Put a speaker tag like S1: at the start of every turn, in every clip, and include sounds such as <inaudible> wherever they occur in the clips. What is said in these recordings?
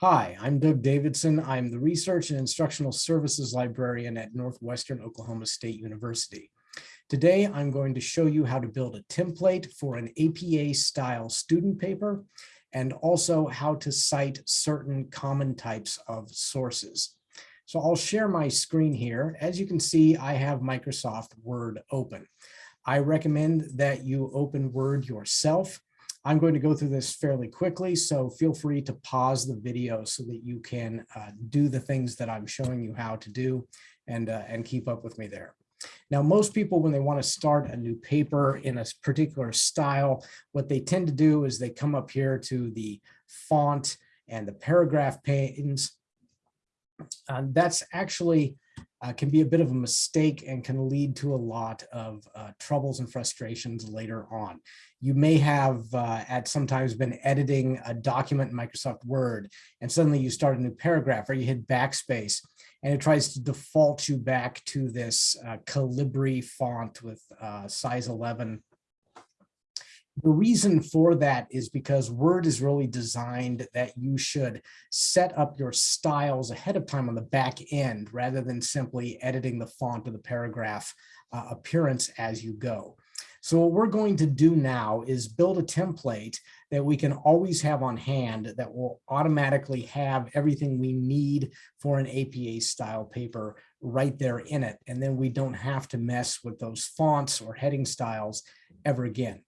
S1: Hi, I'm Doug Davidson. I'm the Research and Instructional Services Librarian at Northwestern Oklahoma State University. Today, I'm going to show you how to build a template for an APA style student paper and also how to cite certain common types of sources. So I'll share my screen here. As you can see, I have Microsoft Word open. I recommend that you open Word yourself. I'm going to go through this fairly quickly, so feel free to pause the video so that you can uh, do the things that I'm showing you how to do and, uh, and keep up with me there. Now, most people, when they want to start a new paper in a particular style, what they tend to do is they come up here to the font and the paragraph panes. Uh, that's actually uh, can be a bit of a mistake and can lead to a lot of uh, troubles and frustrations later on. You may have uh, at sometimes been editing a document in Microsoft Word and suddenly you start a new paragraph or you hit backspace and it tries to default you back to this uh, Calibri font with uh, size 11 the reason for that is because Word is really designed that you should set up your styles ahead of time on the back end rather than simply editing the font of the paragraph uh, appearance as you go. So what we're going to do now is build a template that we can always have on hand that will automatically have everything we need for an APA style paper right there in it. And then we don't have to mess with those fonts or heading styles ever again.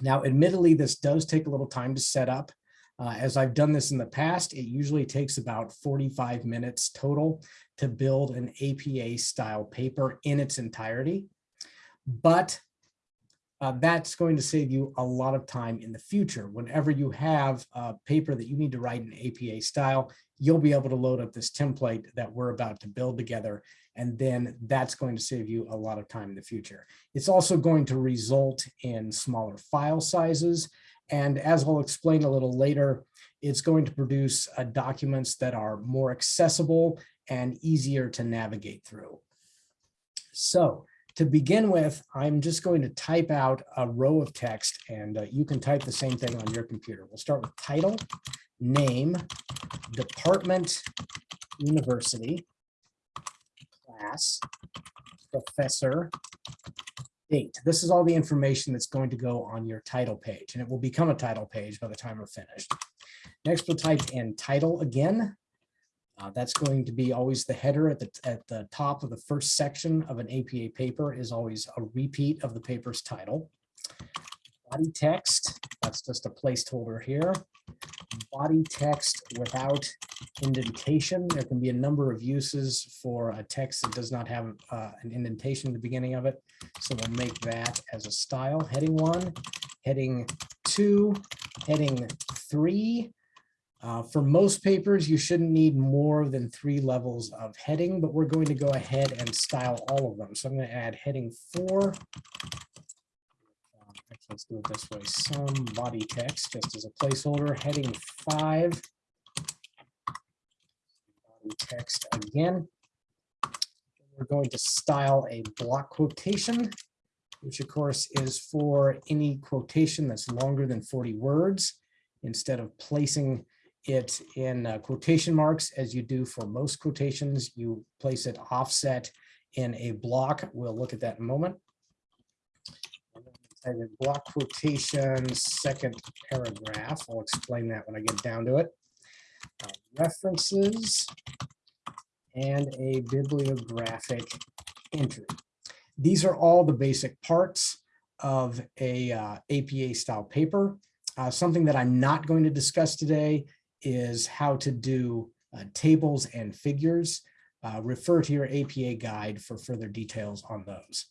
S1: Now, admittedly, this does take a little time to set up. Uh, as I've done this in the past, it usually takes about 45 minutes total to build an APA style paper in its entirety. But uh, that's going to save you a lot of time in the future. Whenever you have a paper that you need to write in APA style, you'll be able to load up this template that we're about to build together. And then that's going to save you a lot of time in the future. It's also going to result in smaller file sizes. And as I'll explain a little later, it's going to produce uh, documents that are more accessible and easier to navigate through. So to begin with, I'm just going to type out a row of text and uh, you can type the same thing on your computer. We'll start with title, name, department, university, class, professor, date. This is all the information that's going to go on your title page and it will become a title page by the time we're finished. Next, we'll type in title again, uh, that's going to be always the header at the, at the top of the first section of an APA paper is always a repeat of the paper's title. Body text, that's just a placeholder here. Body text without indentation. There can be a number of uses for a text that does not have uh, an indentation at the beginning of it. So we'll make that as a style. Heading one, heading two, heading three, uh, for most papers, you shouldn't need more than three levels of heading, but we're going to go ahead and style all of them. So I'm going to add heading four. Uh, let's do it this way. Some body text just as a placeholder. Heading five. Body text again. We're going to style a block quotation, which of course is for any quotation that's longer than 40 words. Instead of placing it in uh, quotation marks as you do for most quotations. You place it offset in a block. We'll look at that in a moment. Type in block quotation, second paragraph. I'll explain that when I get down to it. Uh, references and a bibliographic entry. These are all the basic parts of a uh, APA style paper. Uh, something that I'm not going to discuss today is how to do uh, tables and figures. Uh, refer to your APA guide for further details on those.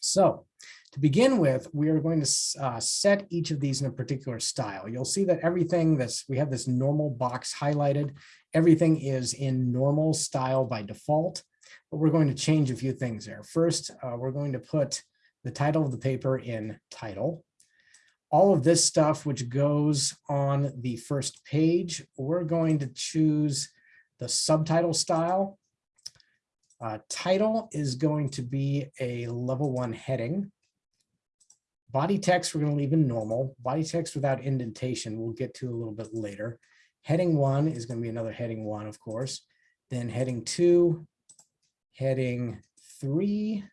S1: So to begin with, we are going to uh, set each of these in a particular style. You'll see that everything that's, we have this normal box highlighted. Everything is in normal style by default, but we're going to change a few things there. First, uh, we're going to put the title of the paper in title all of this stuff which goes on the first page, we're going to choose the subtitle style. Uh, title is going to be a level one heading. Body text, we're going to leave in normal. Body text without indentation, we'll get to a little bit later. Heading one is going to be another heading one, of course. Then heading two, heading three,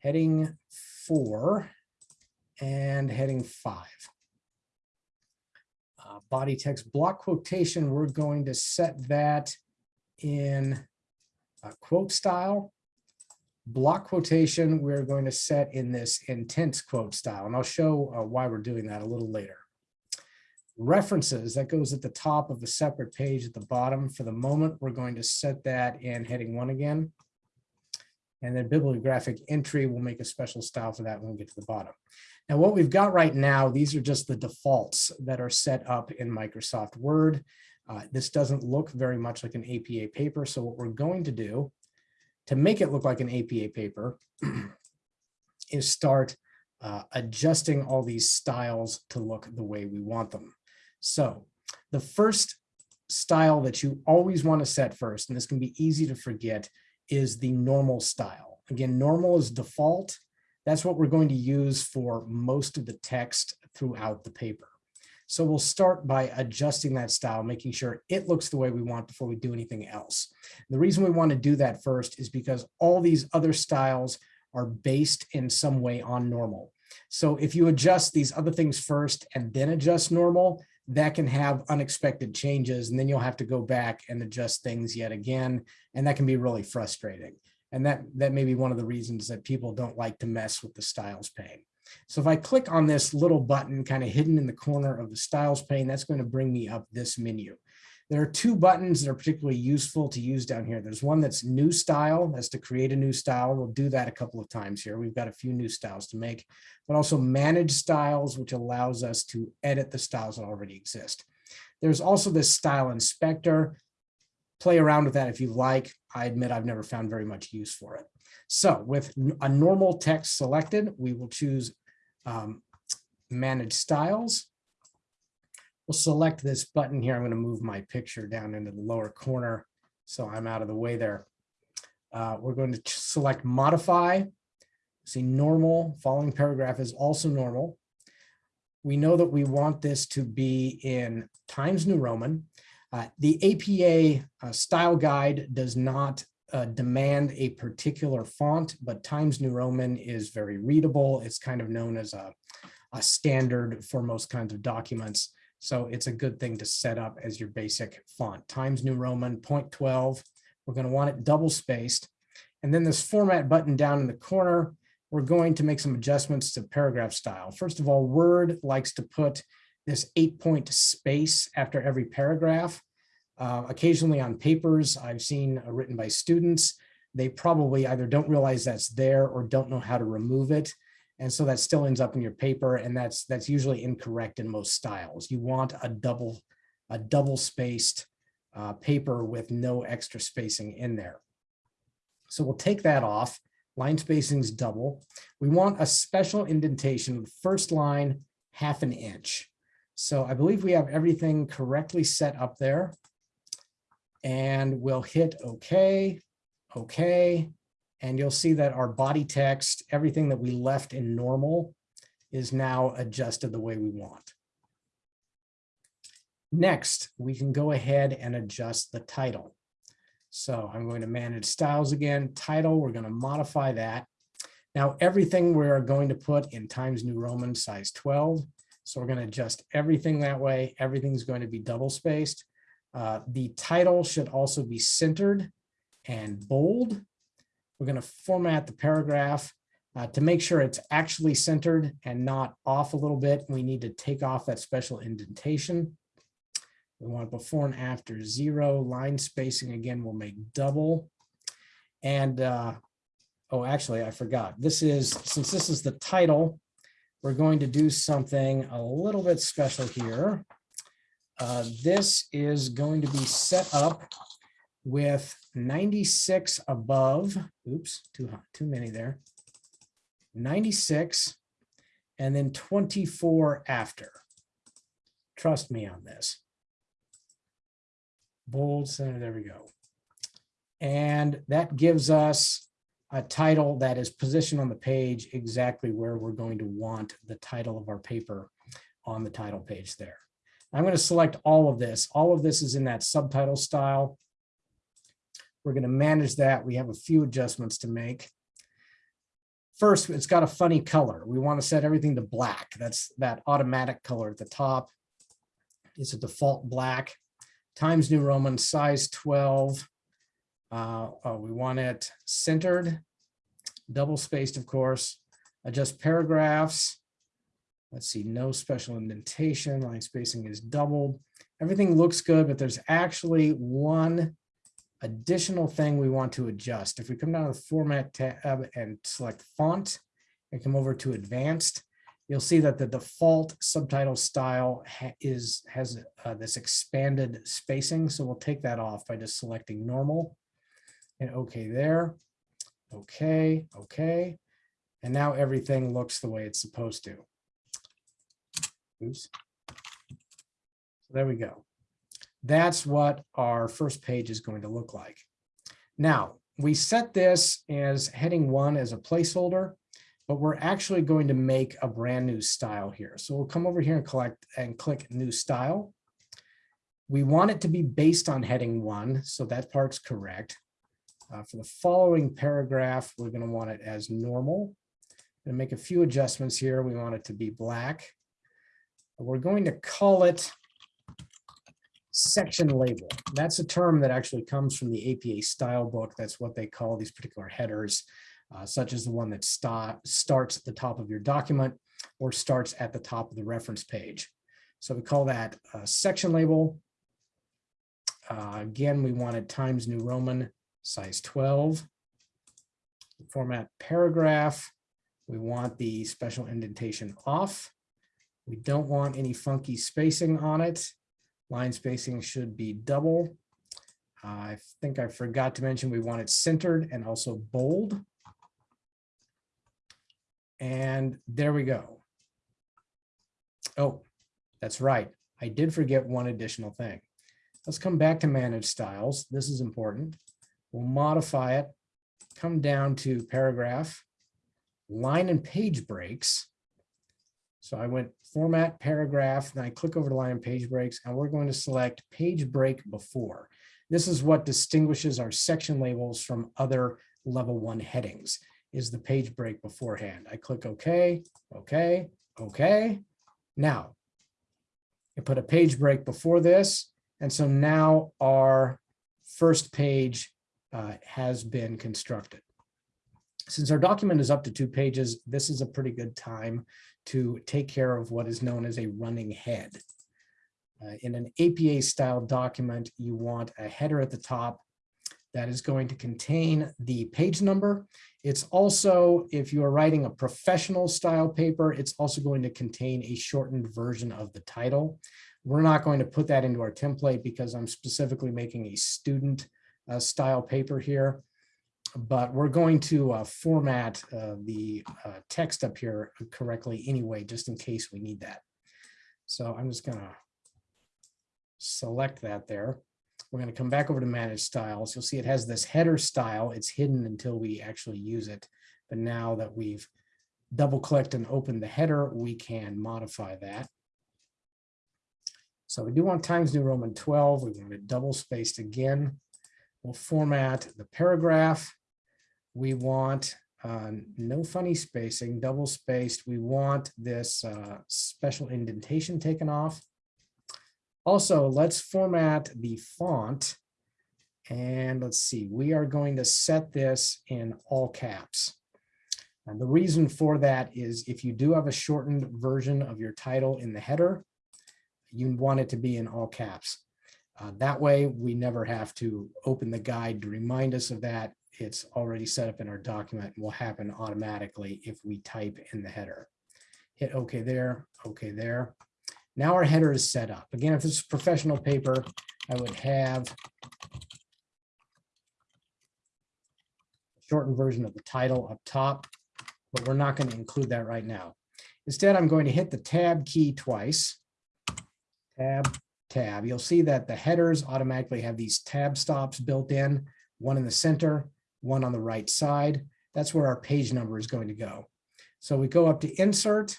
S1: heading four, and heading five. Uh, body text block quotation, we're going to set that in a quote style. Block quotation, we're going to set in this intense quote style, and I'll show uh, why we're doing that a little later. References, that goes at the top of a separate page at the bottom. For the moment, we're going to set that in heading one again. And then bibliographic entry, we'll make a special style for that when we get to the bottom. Now, what we've got right now, these are just the defaults that are set up in Microsoft Word. Uh, this doesn't look very much like an APA paper. So what we're going to do to make it look like an APA paper <clears throat> is start uh, adjusting all these styles to look the way we want them. So the first style that you always want to set first, and this can be easy to forget, is the normal style. Again, normal is default. That's what we're going to use for most of the text throughout the paper. So we'll start by adjusting that style, making sure it looks the way we want before we do anything else. The reason we want to do that first is because all these other styles are based in some way on normal. So if you adjust these other things first and then adjust normal, that can have unexpected changes and then you'll have to go back and adjust things yet again. And that can be really frustrating. And that, that may be one of the reasons that people don't like to mess with the styles pane. So if I click on this little button kind of hidden in the corner of the styles pane, that's going to bring me up this menu. There are two buttons that are particularly useful to use down here. There's one that's new style, that's to create a new style. We'll do that a couple of times here. We've got a few new styles to make, but also manage styles, which allows us to edit the styles that already exist. There's also this style inspector. Play around with that if you like. I admit I've never found very much use for it. So with a normal text selected, we will choose um, manage styles. We'll select this button here. I'm going to move my picture down into the lower corner so I'm out of the way there. Uh, we're going to select modify. See normal, following paragraph is also normal. We know that we want this to be in Times New Roman. Uh, the APA uh, style guide does not uh, demand a particular font, but Times New Roman is very readable. It's kind of known as a, a standard for most kinds of documents. So it's a good thing to set up as your basic font. Times New Roman, 0.12. We're going to want it double spaced. And then this format button down in the corner, we're going to make some adjustments to paragraph style. First of all, Word likes to put this eight point space after every paragraph. Uh, occasionally on papers I've seen uh, written by students, they probably either don't realize that's there or don't know how to remove it. And so that still ends up in your paper and that's that's usually incorrect in most styles. You want a double, a double spaced uh, paper with no extra spacing in there. So we'll take that off. Line spacing is double. We want a special indentation, first line, half an inch. So I believe we have everything correctly set up there. And we'll hit OK, OK, and you'll see that our body text, everything that we left in normal is now adjusted the way we want. Next, we can go ahead and adjust the title. So I'm going to manage styles again, title, we're going to modify that. Now everything we're going to put in Times New Roman size 12. So we're going to adjust everything that way. Everything's going to be double spaced. Uh, the title should also be centered and bold. We're going to format the paragraph uh, to make sure it's actually centered and not off a little bit. We need to take off that special indentation. We want before and after zero line spacing again, we'll make double. And uh, oh, actually, I forgot. This is since this is the title, we're going to do something a little bit special here. Uh, this is going to be set up with 96 above, oops, too, hot, too many there, 96, and then 24 after. Trust me on this. Bold center, there we go. And that gives us a title that is positioned on the page exactly where we're going to want the title of our paper on the title page there. I'm going to select all of this. All of this is in that subtitle style. We're going to manage that. We have a few adjustments to make. First, it's got a funny color. We want to set everything to black. That's that automatic color at the top. It's a default black. Times New Roman size 12. Uh, oh, we want it centered, double spaced, of course. Adjust paragraphs. Let's see, no special indentation, line spacing is doubled. Everything looks good, but there's actually one additional thing we want to adjust. If we come down to the format tab and select font and come over to advanced, you'll see that the default subtitle style ha is has uh, this expanded spacing. So we'll take that off by just selecting normal and okay there. Okay, okay. And now everything looks the way it's supposed to. So there we go. That's what our first page is going to look like. Now, we set this as heading one as a placeholder, but we're actually going to make a brand new style here. So we'll come over here and collect and click new style. We want it to be based on heading one, so that part's correct. Uh, for the following paragraph, we're going to want it as normal. And make a few adjustments here. We want it to be black. We're going to call it section label. That's a term that actually comes from the APA style book. That's what they call these particular headers, uh, such as the one that st starts at the top of your document or starts at the top of the reference page. So we call that section label. Uh, again, we wanted Times New Roman size 12. Format paragraph. We want the special indentation off. We don't want any funky spacing on it. Line spacing should be double. Uh, I think I forgot to mention we want it centered and also bold. And there we go. Oh, that's right. I did forget one additional thing. Let's come back to manage styles. This is important. We'll modify it, come down to paragraph, line and page breaks. So I went format paragraph, then I click over to line page breaks, and we're going to select page break before. This is what distinguishes our section labels from other level one headings is the page break beforehand. I click OK, OK, OK. Now, I put a page break before this. And so now our first page uh, has been constructed. Since our document is up to two pages, this is a pretty good time to take care of what is known as a running head. Uh, in an APA style document, you want a header at the top that is going to contain the page number. It's also, if you are writing a professional style paper, it's also going to contain a shortened version of the title. We're not going to put that into our template because I'm specifically making a student uh, style paper here but we're going to uh, format uh, the uh, text up here correctly anyway, just in case we need that. So I'm just going to select that there. We're going to come back over to manage styles. You'll see it has this header style. It's hidden until we actually use it. But now that we've double clicked and opened the header, we can modify that. So we do want Times New Roman 12. We want it double spaced again. We'll format the paragraph we want uh, no funny spacing, double spaced. We want this uh, special indentation taken off. Also, let's format the font. And let's see, we are going to set this in all caps. And the reason for that is if you do have a shortened version of your title in the header, you want it to be in all caps. Uh, that way, we never have to open the guide to remind us of that it's already set up in our document and will happen automatically if we type in the header. Hit OK there, OK there. Now our header is set up. Again, if this is professional paper, I would have a shortened version of the title up top, but we're not going to include that right now. Instead, I'm going to hit the tab key twice. Tab, tab. You'll see that the headers automatically have these tab stops built in, one in the center one on the right side. That's where our page number is going to go. So we go up to insert.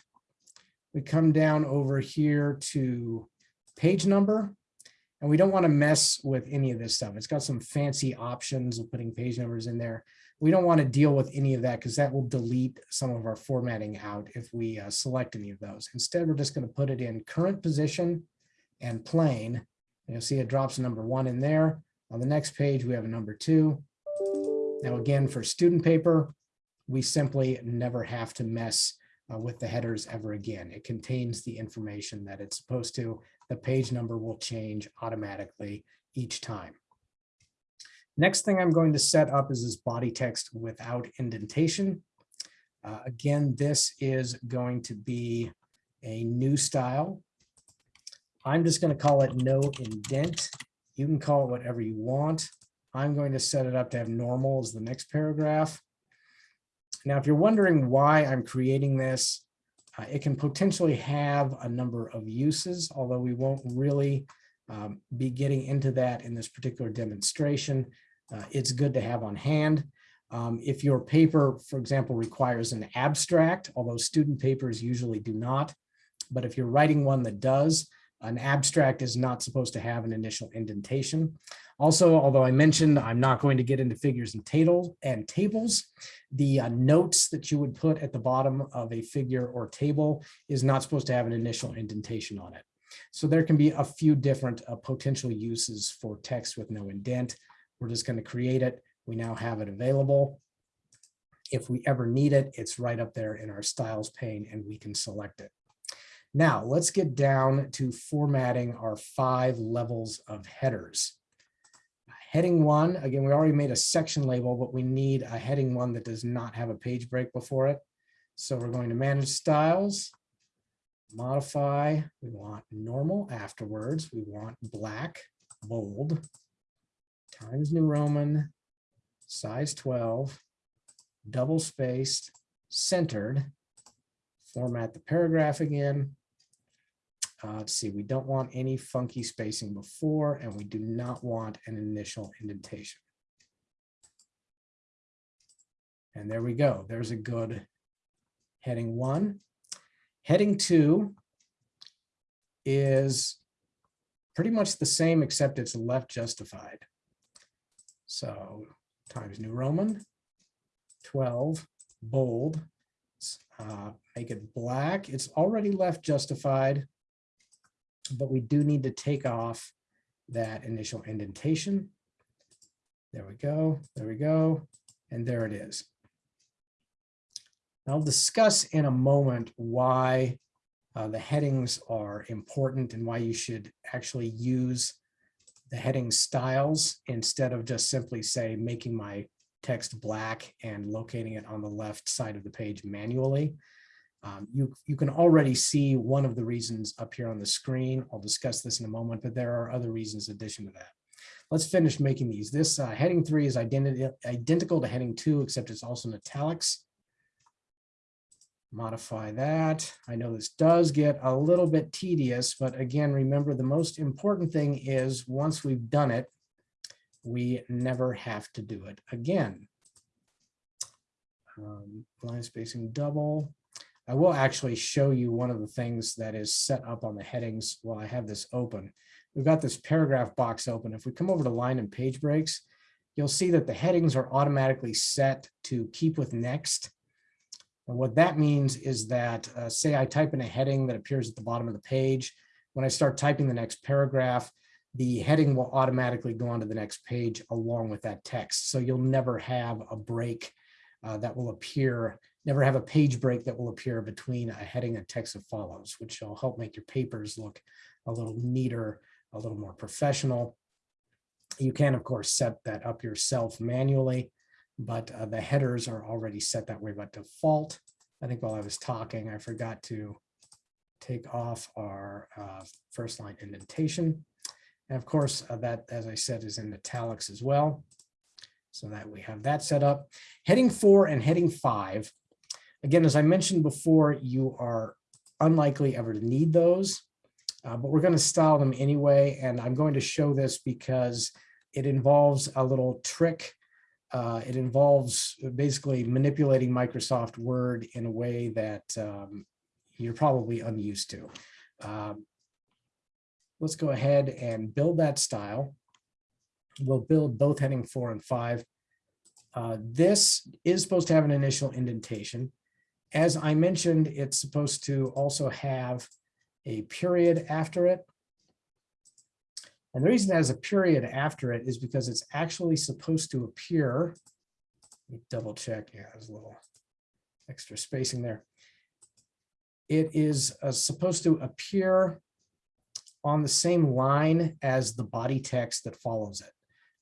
S1: We come down over here to page number. And we don't want to mess with any of this stuff. It's got some fancy options of putting page numbers in there. We don't want to deal with any of that because that will delete some of our formatting out if we uh, select any of those. Instead, we're just going to put it in current position and plain. And you'll see it drops number one in there. On the next page, we have a number two. Now, again, for student paper, we simply never have to mess uh, with the headers ever again. It contains the information that it's supposed to. The page number will change automatically each time. Next thing I'm going to set up is this body text without indentation. Uh, again, this is going to be a new style. I'm just going to call it no indent. You can call it whatever you want. I'm going to set it up to have normal as the next paragraph. Now, if you're wondering why I'm creating this, uh, it can potentially have a number of uses, although we won't really um, be getting into that in this particular demonstration. Uh, it's good to have on hand. Um, if your paper, for example, requires an abstract, although student papers usually do not, but if you're writing one that does, an abstract is not supposed to have an initial indentation. Also, although I mentioned I'm not going to get into figures and tables and tables, the uh, notes that you would put at the bottom of a figure or table is not supposed to have an initial indentation on it. So there can be a few different uh, potential uses for text with no indent. We're just going to create it. We now have it available. If we ever need it, it's right up there in our styles pane and we can select it. Now let's get down to formatting our five levels of headers. Heading one, again, we already made a section label, but we need a heading one that does not have a page break before it. So we're going to manage styles, modify, we want normal afterwards, we want black, bold, Times New Roman, size 12, double spaced, centered, format the paragraph again, uh, let's see, we don't want any funky spacing before, and we do not want an initial indentation. And there we go. There's a good heading one. Heading two is pretty much the same, except it's left justified. So Times New Roman, 12, bold, uh, make it black. It's already left justified but we do need to take off that initial indentation. There we go, there we go, and there it is. I'll discuss in a moment why uh, the headings are important and why you should actually use the heading styles instead of just simply say making my text black and locating it on the left side of the page manually. Um, you, you can already see one of the reasons up here on the screen. I'll discuss this in a moment, but there are other reasons in addition to that. Let's finish making these. This uh, heading three is identi identical to heading two, except it's also in italics. Modify that. I know this does get a little bit tedious, but again, remember the most important thing is once we've done it, we never have to do it again. Um, line spacing double. I will actually show you one of the things that is set up on the headings while I have this open. We've got this paragraph box open. If we come over to line and page breaks, you'll see that the headings are automatically set to keep with next. And what that means is that, uh, say I type in a heading that appears at the bottom of the page. When I start typing the next paragraph, the heading will automatically go on to the next page along with that text. So you'll never have a break uh, that will appear never have a page break that will appear between a heading and text that follows, which will help make your papers look a little neater, a little more professional. You can, of course, set that up yourself manually, but uh, the headers are already set that way by default. I think while I was talking, I forgot to take off our uh, first line indentation. And of course, uh, that, as I said, is in italics as well. So that we have that set up. Heading four and heading five Again, as I mentioned before, you are unlikely ever to need those, uh, but we're going to style them anyway. And I'm going to show this because it involves a little trick. Uh, it involves basically manipulating Microsoft Word in a way that um, you're probably unused to. Um, let's go ahead and build that style. We'll build both heading four and five. Uh, This is supposed to have an initial indentation. As I mentioned, it's supposed to also have a period after it. And the reason it has a period after it is because it's actually supposed to appear. let me Double check, yeah, there's a little extra spacing there. It is uh, supposed to appear on the same line as the body text that follows it.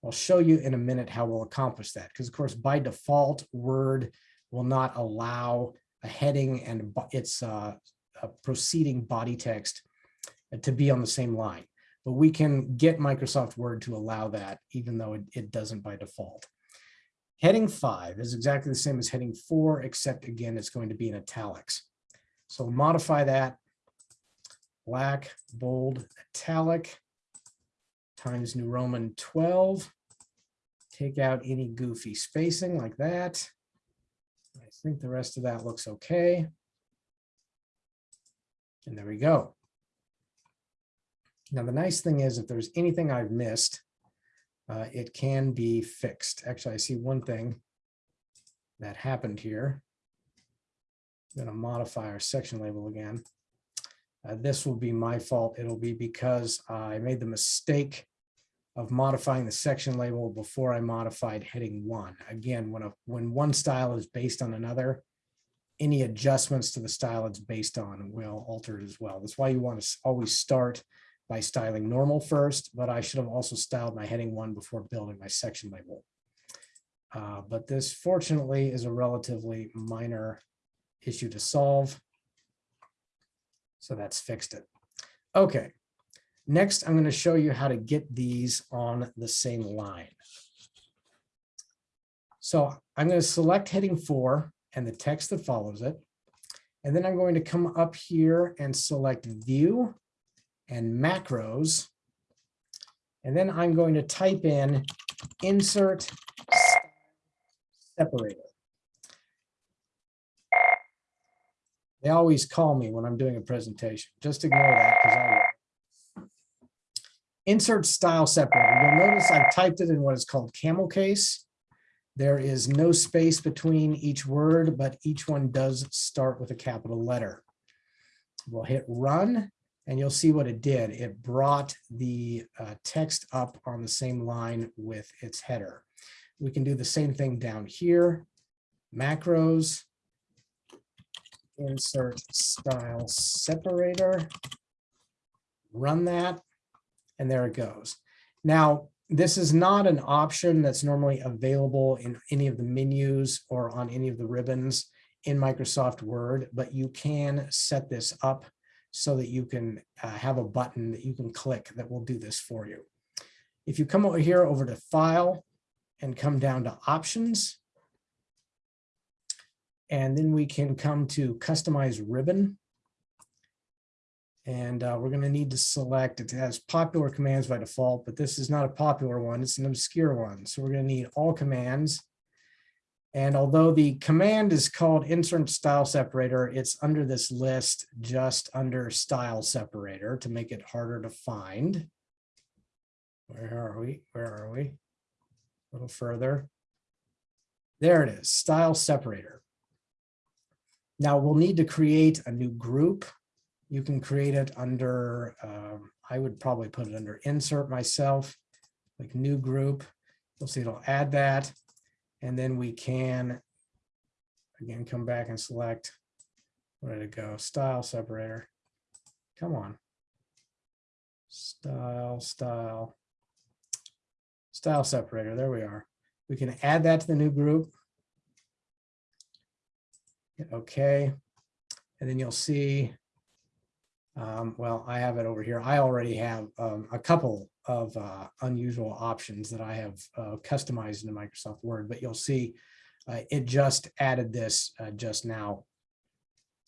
S1: I'll show you in a minute how we'll accomplish that, because of course, by default, Word will not allow a heading and its uh, a proceeding body text to be on the same line. But we can get Microsoft Word to allow that, even though it, it doesn't by default. Heading five is exactly the same as heading four, except again, it's going to be in italics. So we'll modify that. Black, bold, italic, times New Roman 12. Take out any goofy spacing like that. I think the rest of that looks okay. And there we go. Now, the nice thing is if there's anything I've missed, uh, it can be fixed. Actually, I see one thing that happened here. I'm going to modify our section label again. Uh, this will be my fault. It'll be because I made the mistake of modifying the section label before I modified heading one. Again, when a when one style is based on another, any adjustments to the style it's based on will alter it as well. That's why you want to always start by styling normal first, but I should have also styled my heading one before building my section label. Uh, but this fortunately is a relatively minor issue to solve. So that's fixed it. Okay, next I'm going to show you how to get these on the same line. So I'm going to select heading four and the text that follows it. And then I'm going to come up here and select view and macros. And then I'm going to type in insert separator. They always call me when I'm doing a presentation. Just ignore that because. Insert style separator. You'll notice I've typed it in what is called camel case. There is no space between each word, but each one does start with a capital letter. We'll hit run and you'll see what it did. It brought the uh, text up on the same line with its header. We can do the same thing down here. Macros, insert style separator, run that, and there it goes. Now, this is not an option that's normally available in any of the menus or on any of the ribbons in Microsoft Word, but you can set this up so that you can uh, have a button that you can click that will do this for you. If you come over here over to File and come down to Options, and then we can come to Customize Ribbon. And uh, we're going to need to select, it has popular commands by default, but this is not a popular one, it's an obscure one. So we're going to need all commands. And although the command is called insert style separator, it's under this list just under style separator to make it harder to find. Where are we? Where are we? A little further. There it is, style separator. Now we'll need to create a new group. You can create it under, um, I would probably put it under insert myself, like new group. You'll see it'll add that. And then we can, again, come back and select, where did it go? Style separator. Come on. Style, style, style separator. There we are. We can add that to the new group. Hit OK. And then you'll see, um, well, I have it over here. I already have um, a couple of uh, unusual options that I have uh, customized into Microsoft Word, but you'll see uh, it just added this uh, just now.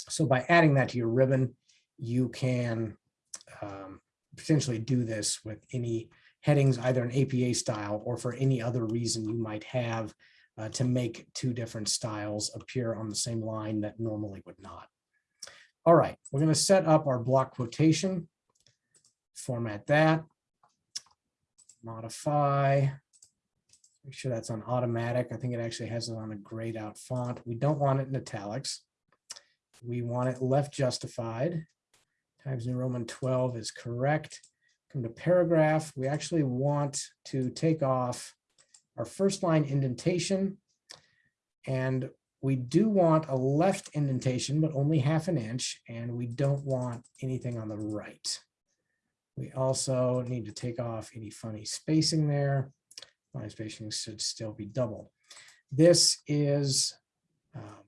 S1: So by adding that to your ribbon, you can um, potentially do this with any headings, either an APA style or for any other reason you might have uh, to make two different styles appear on the same line that normally would not. All right, we're going to set up our block quotation format that. Modify. Make sure that's on automatic. I think it actually has it on a grayed out font. We don't want it in italics. We want it left justified. Times New Roman 12 is correct. Come to paragraph. We actually want to take off our first line indentation. And we do want a left indentation, but only half an inch, and we don't want anything on the right. We also need to take off any funny spacing there. Line spacing should still be double. This is, um,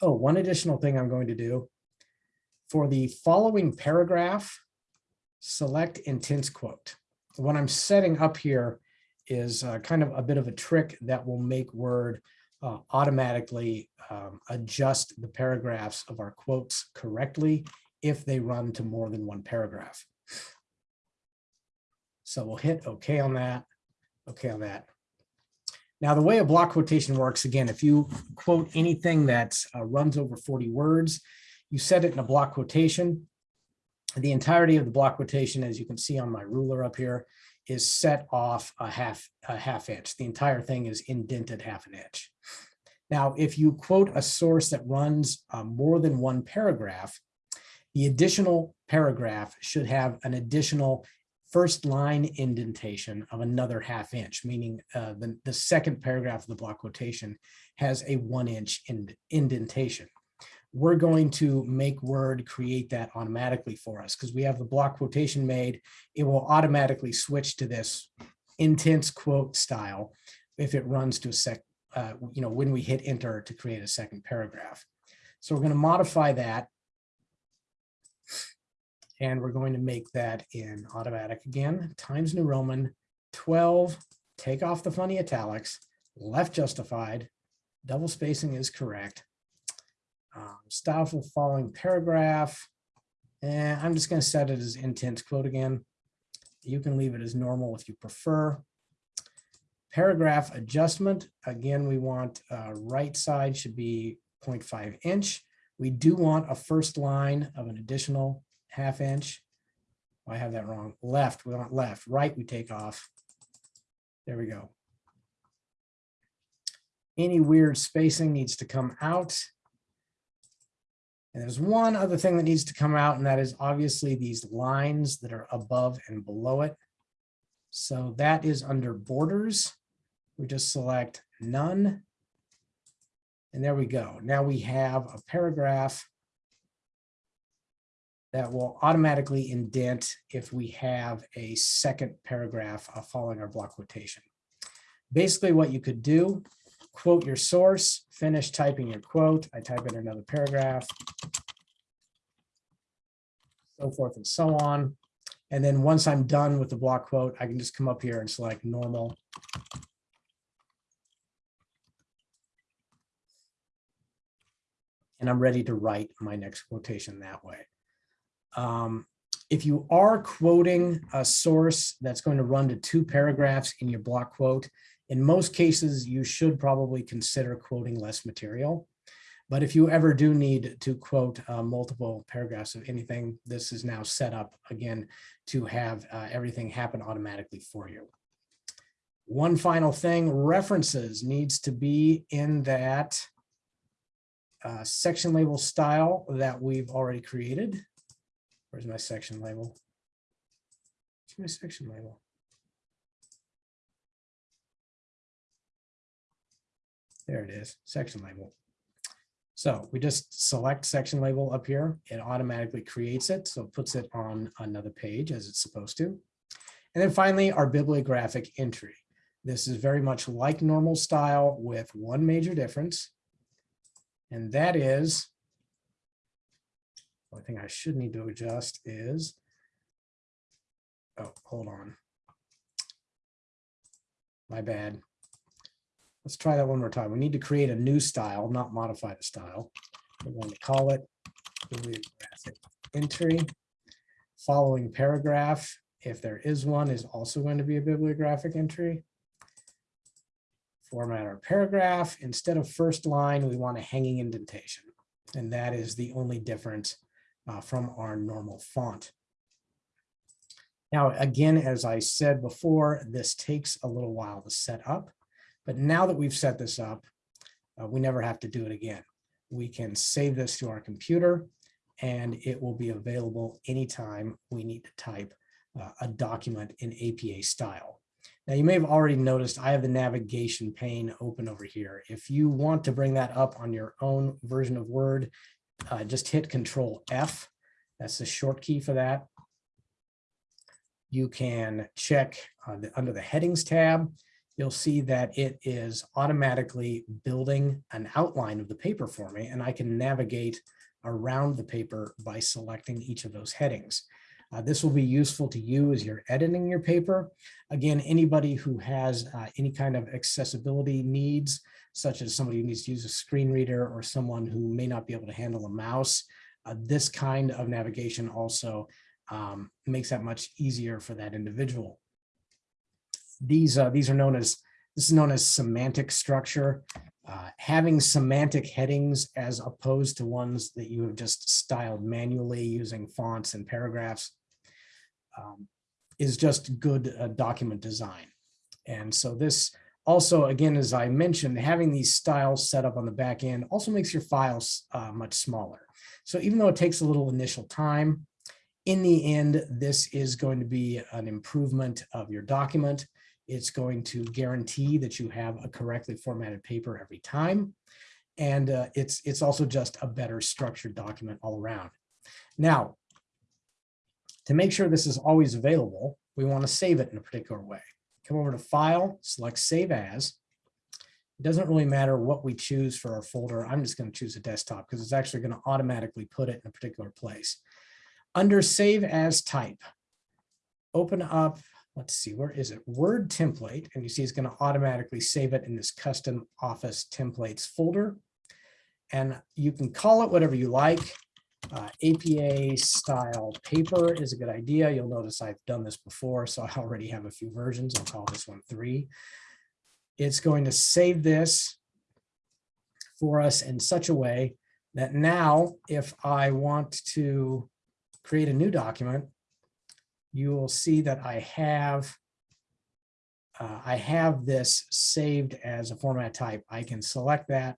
S1: oh, one additional thing I'm going to do. For the following paragraph, select intense quote. What I'm setting up here is uh, kind of a bit of a trick that will make Word uh, automatically um, adjust the paragraphs of our quotes correctly if they run to more than one paragraph. So we'll hit OK on that, OK on that. Now, the way a block quotation works, again, if you quote anything that uh, runs over 40 words, you set it in a block quotation. The entirety of the block quotation, as you can see on my ruler up here, is set off a half a half inch. The entire thing is indented half an inch. Now, if you quote a source that runs uh, more than one paragraph, the additional paragraph should have an additional first line indentation of another half inch, meaning uh, the, the second paragraph of the block quotation has a one inch ind indentation we're going to make Word create that automatically for us because we have the block quotation made. It will automatically switch to this intense quote style if it runs to a sec, uh, you know, when we hit enter to create a second paragraph. So we're going to modify that. And we're going to make that in automatic again, Times New Roman 12, take off the funny italics, left justified, double spacing is correct, um, style for the following paragraph. And I'm just going to set it as intense quote again. You can leave it as normal if you prefer. Paragraph adjustment. Again, we want uh, right side should be 0.5 inch. We do want a first line of an additional half inch. Oh, I have that wrong. Left, we want left. Right, we take off. There we go. Any weird spacing needs to come out. And there's one other thing that needs to come out, and that is obviously these lines that are above and below it. So that is under borders. We just select none. And there we go. Now we have a paragraph that will automatically indent if we have a second paragraph following our block quotation. Basically what you could do quote your source, finish typing your quote. I type in another paragraph, so forth and so on. And then once I'm done with the block quote, I can just come up here and select normal. And I'm ready to write my next quotation that way. Um, if you are quoting a source that's going to run to two paragraphs in your block quote, in most cases, you should probably consider quoting less material. But if you ever do need to quote uh, multiple paragraphs of anything, this is now set up again to have uh, everything happen automatically for you. One final thing, references needs to be in that uh, section label style that we've already created. Where's my section label? Where's my section label? There it is, section label. So we just select section label up here. It automatically creates it. So it puts it on another page as it's supposed to. And then finally, our bibliographic entry. This is very much like normal style with one major difference. And that is, one thing I should need to adjust is, oh, hold on. My bad. Let's try that one more time. We need to create a new style, not modify the style. We're going to call it bibliographic entry. Following paragraph, if there is one, is also going to be a bibliographic entry. Format our paragraph. Instead of first line, we want a hanging indentation. And that is the only difference uh, from our normal font. Now, again, as I said before, this takes a little while to set up, but now that we've set this up, uh, we never have to do it again. We can save this to our computer and it will be available anytime we need to type uh, a document in APA style. Now you may have already noticed I have the navigation pane open over here. If you want to bring that up on your own version of Word, uh, just hit Control F. That's the short key for that. You can check uh, the, under the headings tab. You'll see that it is automatically building an outline of the paper for me, and I can navigate around the paper by selecting each of those headings. Uh, this will be useful to you as you're editing your paper. Again, anybody who has uh, any kind of accessibility needs, such as somebody who needs to use a screen reader or someone who may not be able to handle a mouse, uh, this kind of navigation also um, makes that much easier for that individual. These, uh, these are known as, this is known as semantic structure. Uh, having semantic headings as opposed to ones that you have just styled manually using fonts and paragraphs um, is just good uh, document design. And so this also, again, as I mentioned, having these styles set up on the back end also makes your files uh, much smaller. So even though it takes a little initial time, in the end, this is going to be an improvement of your document. It's going to guarantee that you have a correctly formatted paper every time. And uh, it's, it's also just a better structured document all around. Now, to make sure this is always available, we want to save it in a particular way. Come over to File, select Save As. It doesn't really matter what we choose for our folder. I'm just going to choose a desktop because it's actually going to automatically put it in a particular place. Under Save As Type, open up, let's see, where is it? Word template, and you see it's going to automatically save it in this custom Office templates folder. And you can call it whatever you like. Uh, APA style paper is a good idea. You'll notice I've done this before, so I already have a few versions. I'll call this one three. It's going to save this for us in such a way that now if I want to create a new document, you will see that I have uh, I have this saved as a format type. I can select that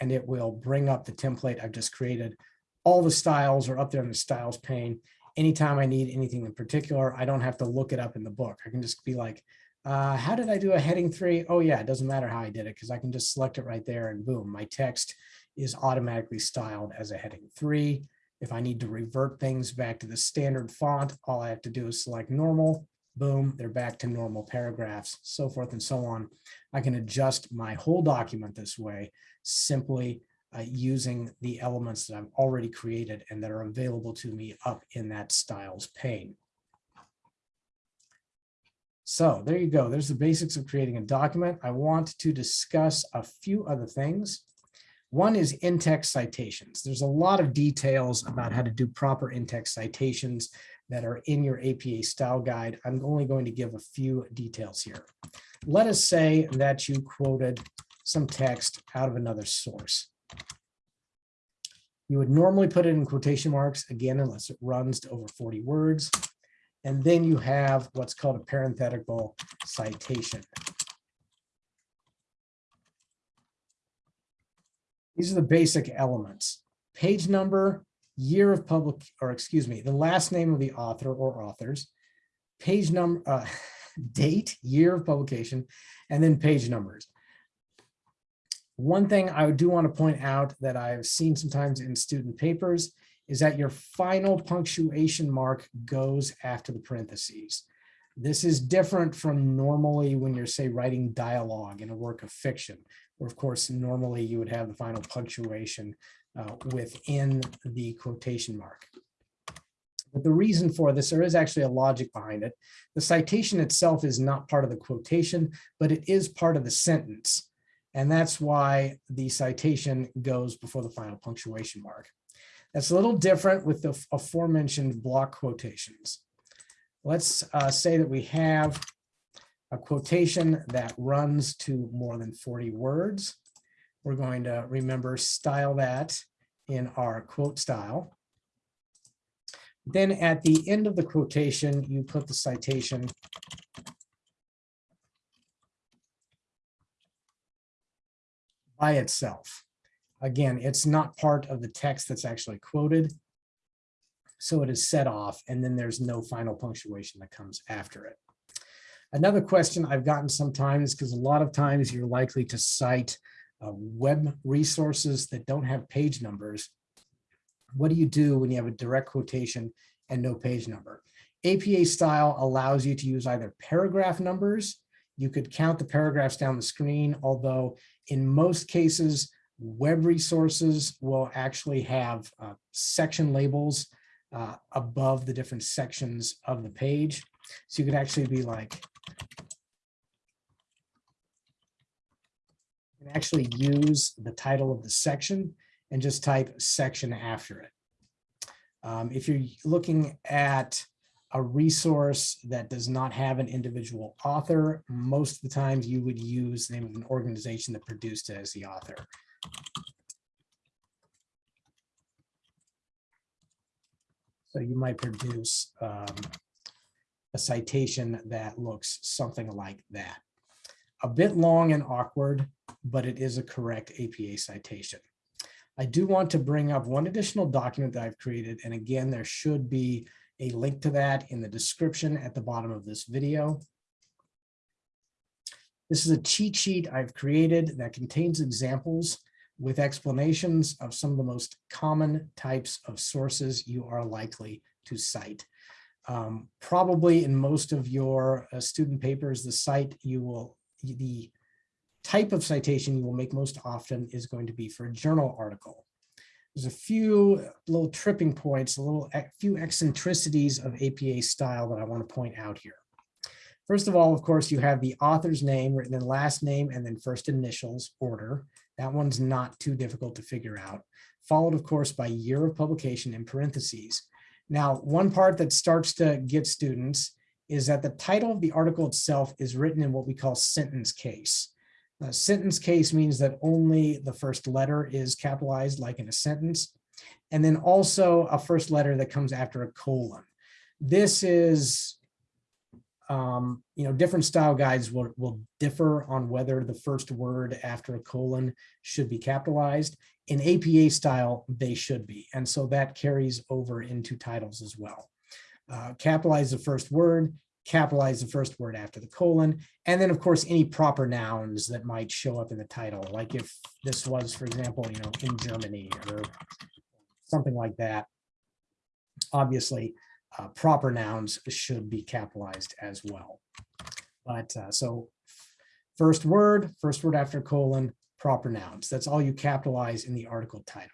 S1: and it will bring up the template I've just created all the styles are up there in the styles pane. Anytime I need anything in particular, I don't have to look it up in the book. I can just be like, uh, how did I do a heading three? Oh yeah, it doesn't matter how I did it because I can just select it right there and boom, my text is automatically styled as a heading three. If I need to revert things back to the standard font, all I have to do is select normal, boom, they're back to normal paragraphs, so forth and so on. I can adjust my whole document this way simply uh, using the elements that I've already created and that are available to me up in that styles pane. So there you go. There's the basics of creating a document. I want to discuss a few other things. One is in-text citations. There's a lot of details about how to do proper in-text citations that are in your APA style guide. I'm only going to give a few details here. Let us say that you quoted some text out of another source. You would normally put it in quotation marks, again, unless it runs to over 40 words. And then you have what's called a parenthetical citation. These are the basic elements. Page number, year of public, or excuse me, the last name of the author or authors, page number, uh, <laughs> date, year of publication, and then page numbers. One thing I do want to point out that I've seen sometimes in student papers is that your final punctuation mark goes after the parentheses. This is different from normally when you're say writing dialogue in a work of fiction, of course normally you would have the final punctuation uh, within the quotation mark. But the reason for this, there is actually a logic behind it. The citation itself is not part of the quotation, but it is part of the sentence. And that's why the citation goes before the final punctuation mark. That's a little different with the aforementioned block quotations. Let's uh, say that we have a quotation that runs to more than 40 words. We're going to remember style that in our quote style. Then at the end of the quotation, you put the citation by itself. Again, it's not part of the text that's actually quoted. So it is set off and then there's no final punctuation that comes after it. Another question I've gotten sometimes, because a lot of times you're likely to cite uh, web resources that don't have page numbers. What do you do when you have a direct quotation and no page number? APA style allows you to use either paragraph numbers. You could count the paragraphs down the screen, although in most cases, web resources will actually have uh, section labels uh, above the different sections of the page. So you could actually be like, you can actually use the title of the section and just type section after it. Um, if you're looking at a resource that does not have an individual author, most of the times you would use the name of an organization that produced it as the author. So you might produce um, a citation that looks something like that. A bit long and awkward, but it is a correct APA citation. I do want to bring up one additional document that I've created. And again, there should be a link to that in the description at the bottom of this video. This is a cheat sheet I've created that contains examples with explanations of some of the most common types of sources you are likely to cite. Um, probably in most of your uh, student papers, the site you will, the type of citation you will make most often is going to be for a journal article. There's a few little tripping points, a little a few eccentricities of APA style that I want to point out here. First of all, of course, you have the author's name written in last name and then first initials order. That one's not too difficult to figure out. Followed, of course, by year of publication in parentheses. Now, one part that starts to get students is that the title of the article itself is written in what we call sentence case. A sentence case means that only the first letter is capitalized like in a sentence. And then also a first letter that comes after a colon. This is um, you know, different style guides will, will differ on whether the first word after a colon should be capitalized. In APA style, they should be. And so that carries over into titles as well. Uh, capitalize the first word, capitalize the first word after the colon, and then of course any proper nouns that might show up in the title, like if this was, for example, you know, in Germany or something like that. Obviously, uh, proper nouns should be capitalized as well. But uh, so first word, first word after colon, proper nouns. That's all you capitalize in the article title.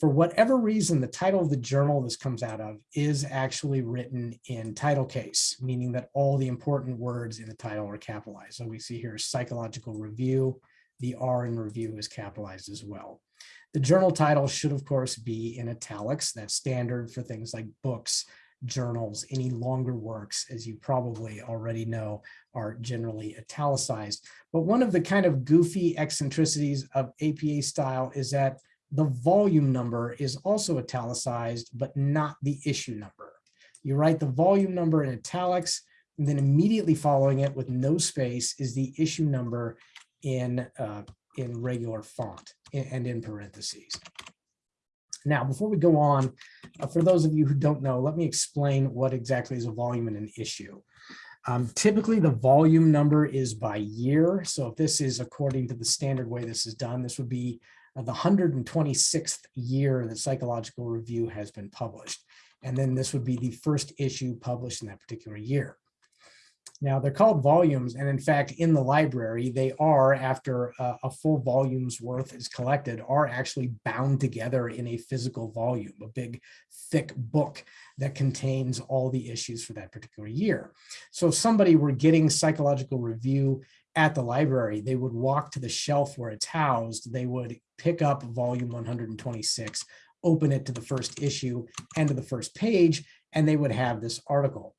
S1: For whatever reason, the title of the journal this comes out of is actually written in title case, meaning that all the important words in the title are capitalized. So we see here psychological review, the R in review is capitalized as well. The journal title should, of course, be in italics. That's standard for things like books, journals, any longer works, as you probably already know, are generally italicized. But one of the kind of goofy eccentricities of APA style is that the volume number is also italicized, but not the issue number. You write the volume number in italics, and then immediately following it with no space is the issue number in uh, in regular font and in parentheses. Now, before we go on, uh, for those of you who don't know, let me explain what exactly is a volume and an issue. Um, typically, the volume number is by year. So if this is according to the standard way this is done, this would be uh, the 126th year that Psychological Review has been published. And then this would be the first issue published in that particular year. Now they're called volumes, and in fact, in the library, they are, after a, a, full volume's worth is collected, are actually bound together in a physical volume, a big, thick book that contains all the issues for that particular year. So if somebody were getting psychological review at the library, they would walk to the shelf where it's housed, they would pick up volume 126, open it to the first issue and to the first page, and they would have this article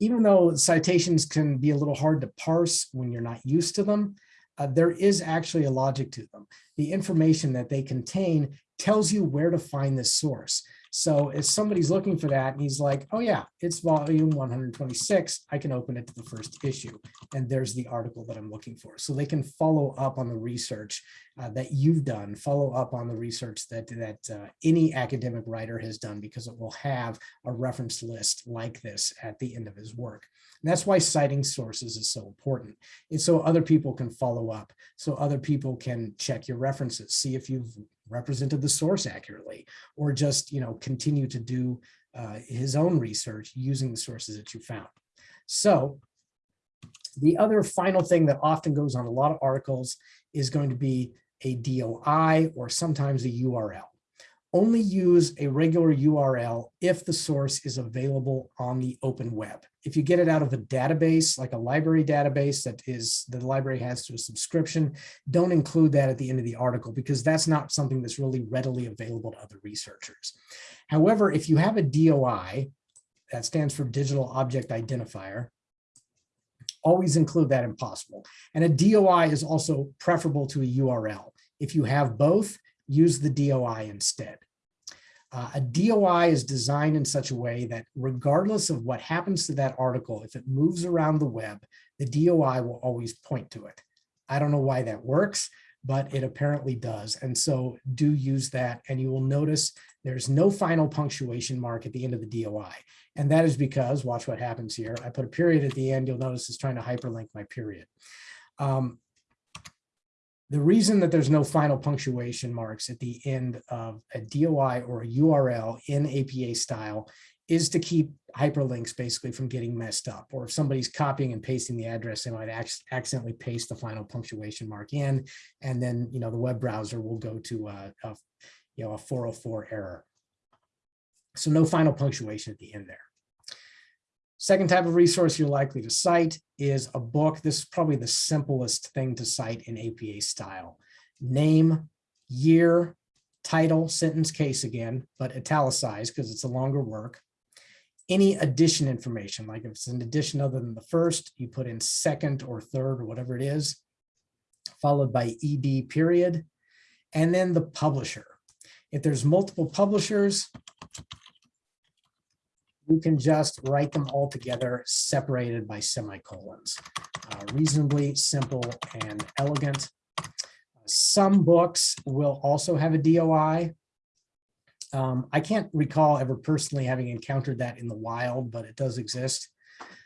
S1: even though citations can be a little hard to parse when you're not used to them, uh, there is actually a logic to them. The information that they contain tells you where to find this source. So if somebody's looking for that and he's like, oh yeah, it's volume 126, I can open it to the first issue. And there's the article that I'm looking for. So they can follow up on the research uh, that you've done, follow up on the research that, that uh, any academic writer has done because it will have a reference list like this at the end of his work. And that's why citing sources is so important. It's so other people can follow up, so other people can check your references, see if you've represented the source accurately, or just you know continue to do uh, his own research using the sources that you found. So the other final thing that often goes on a lot of articles is going to be a DOI or sometimes a URL only use a regular URL if the source is available on the open web. If you get it out of a database, like a library database that is the library has to a subscription, don't include that at the end of the article because that's not something that's really readily available to other researchers. However, if you have a DOI, that stands for Digital Object Identifier, always include that if possible. And a DOI is also preferable to a URL. If you have both, use the DOI instead. Uh, a DOI is designed in such a way that regardless of what happens to that article, if it moves around the web, the DOI will always point to it. I don't know why that works, but it apparently does. And so do use that and you will notice there's no final punctuation mark at the end of the DOI. And that is because, watch what happens here. I put a period at the end, you'll notice it's trying to hyperlink my period. Um, the reason that there's no final punctuation marks at the end of a DOI or a URL in APA style is to keep hyperlinks basically from getting messed up. Or if somebody's copying and pasting the address, they might accidentally paste the final punctuation mark in, and then you know the web browser will go to a, a you know a 404 error. So no final punctuation at the end there. Second type of resource you're likely to cite is a book. This is probably the simplest thing to cite in APA style. Name, year, title, sentence, case again, but italicized because it's a longer work. Any addition information, like if it's an addition other than the first, you put in second or third or whatever it is, followed by ED period, and then the publisher. If there's multiple publishers, you can just write them all together separated by semicolons. Uh, reasonably simple and elegant. Some books will also have a DOI. Um, I can't recall ever personally having encountered that in the wild, but it does exist.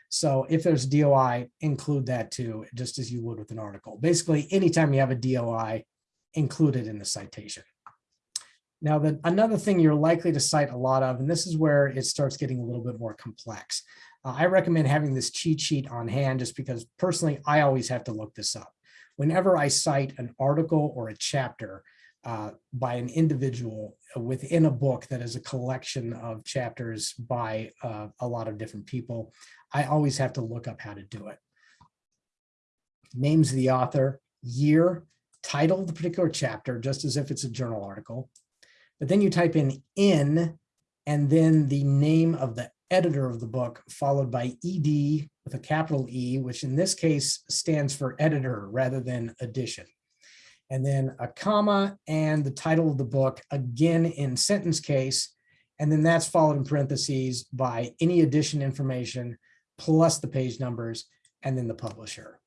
S1: So if there's DOI, include that too, just as you would with an article. Basically, anytime you have a DOI, include it in the citation. Now, the, another thing you're likely to cite a lot of, and this is where it starts getting a little bit more complex. Uh, I recommend having this cheat sheet on hand just because personally, I always have to look this up. Whenever I cite an article or a chapter uh, by an individual within a book that is a collection of chapters by uh, a lot of different people, I always have to look up how to do it. Names of the author, year, title of the particular chapter, just as if it's a journal article, but then you type in in and then the name of the editor of the book followed by ed with a capital E, which in this case stands for editor rather than edition. And then a comma and the title of the book again in sentence case. And then that's followed in parentheses by any edition information plus the page numbers and then the publisher.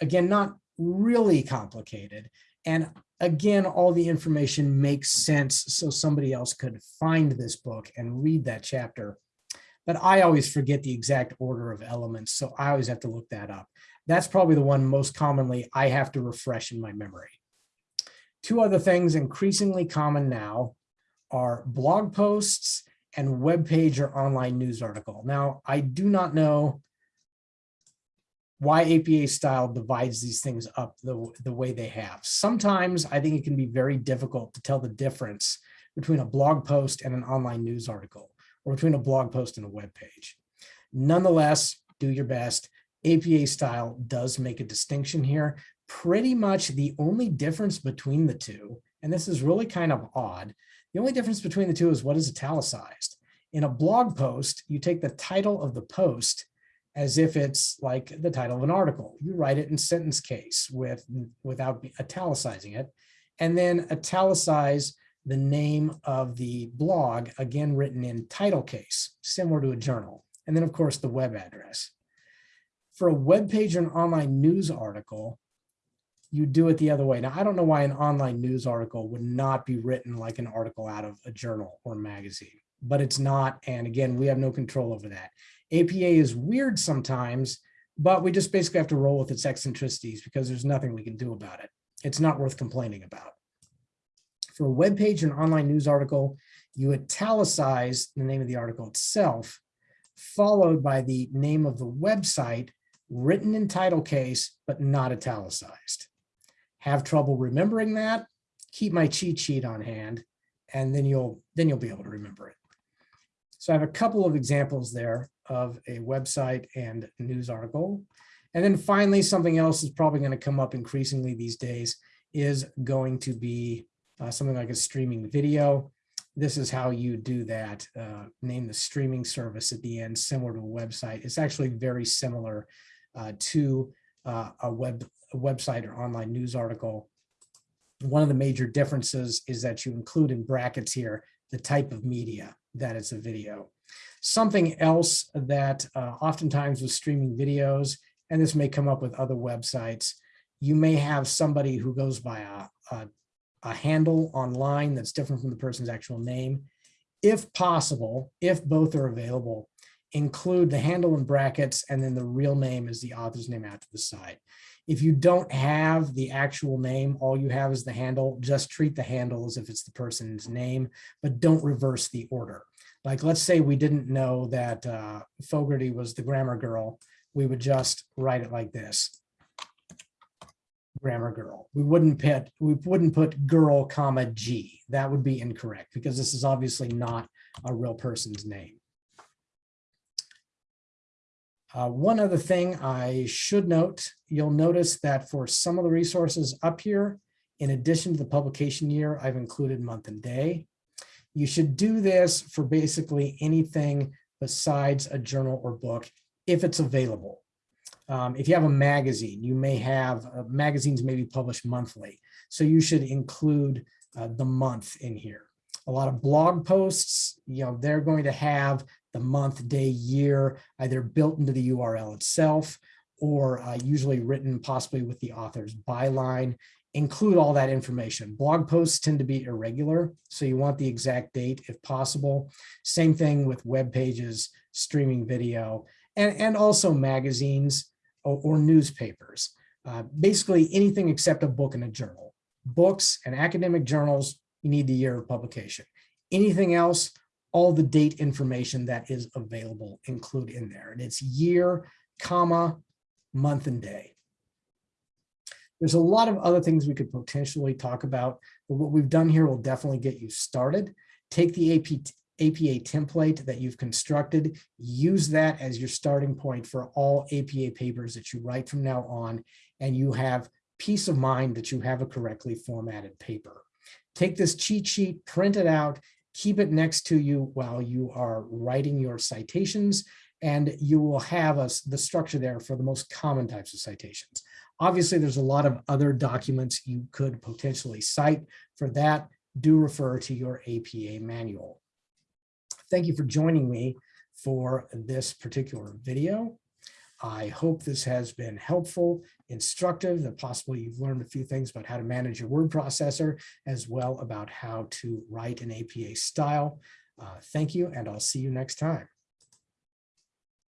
S1: Again, not really complicated. And again, all the information makes sense so somebody else could find this book and read that chapter. But I always forget the exact order of elements, so I always have to look that up. That's probably the one most commonly I have to refresh in my memory. Two other things increasingly common now are blog posts and web page or online news article. Now, I do not know why APA style divides these things up the, the way they have. Sometimes I think it can be very difficult to tell the difference between a blog post and an online news article, or between a blog post and a web page. Nonetheless, do your best. APA style does make a distinction here. Pretty much the only difference between the two, and this is really kind of odd, the only difference between the two is what is italicized. In a blog post, you take the title of the post as if it's like the title of an article. You write it in sentence case with without italicizing it, and then italicize the name of the blog, again written in title case, similar to a journal, and then of course the web address. For a web page or an online news article, you do it the other way. Now, I don't know why an online news article would not be written like an article out of a journal or magazine, but it's not. And again, we have no control over that. APA is weird sometimes, but we just basically have to roll with its eccentricities because there's nothing we can do about it. It's not worth complaining about. For a web page and online news article, you italicize the name of the article itself, followed by the name of the website written in title case, but not italicized. Have trouble remembering that? Keep my cheat sheet on hand, and then you'll then you'll be able to remember it. So I have a couple of examples there of a website and news article. And then finally, something else is probably going to come up increasingly these days is going to be uh, something like a streaming video. This is how you do that. Uh, name the streaming service at the end, similar to a website. It's actually very similar uh, to uh, a web a website or online news article. One of the major differences is that you include in brackets here the type of media that it's a video. Something else that uh, oftentimes with streaming videos, and this may come up with other websites, you may have somebody who goes by a, a, a handle online that's different from the person's actual name. If possible, if both are available, include the handle in brackets and then the real name is the author's name out to the side. If you don't have the actual name, all you have is the handle, just treat the handle as if it's the person's name, but don't reverse the order. Like, let's say we didn't know that uh, Fogarty was the grammar girl. We would just write it like this. Grammar girl. We wouldn't put we wouldn't put girl comma G. That would be incorrect because this is obviously not a real person's name. Uh, one other thing I should note, you'll notice that for some of the resources up here, in addition to the publication year, I've included month and day. You should do this for basically anything besides a journal or book if it's available. Um, if you have a magazine, you may have uh, magazines may be published monthly. So you should include uh, the month in here. A lot of blog posts, you know, they're going to have the month, day, year, either built into the URL itself or uh, usually written possibly with the author's byline. Include all that information. Blog posts tend to be irregular, so you want the exact date if possible. Same thing with web pages, streaming video, and, and also magazines or, or newspapers. Uh, basically anything except a book and a journal. Books and academic journals, you need the year of publication. Anything else, all the date information that is available include in there. And it's year, comma, month and day. There's a lot of other things we could potentially talk about, but what we've done here will definitely get you started. Take the AP, APA template that you've constructed, use that as your starting point for all APA papers that you write from now on, and you have peace of mind that you have a correctly formatted paper. Take this cheat sheet, print it out, keep it next to you while you are writing your citations, and you will have a, the structure there for the most common types of citations. Obviously, there's a lot of other documents you could potentially cite. For that, do refer to your APA manual. Thank you for joining me for this particular video. I hope this has been helpful, instructive, that possibly you've learned a few things about how to manage your word processor, as well about how to write an APA style. Uh, thank you, and I'll see you next time.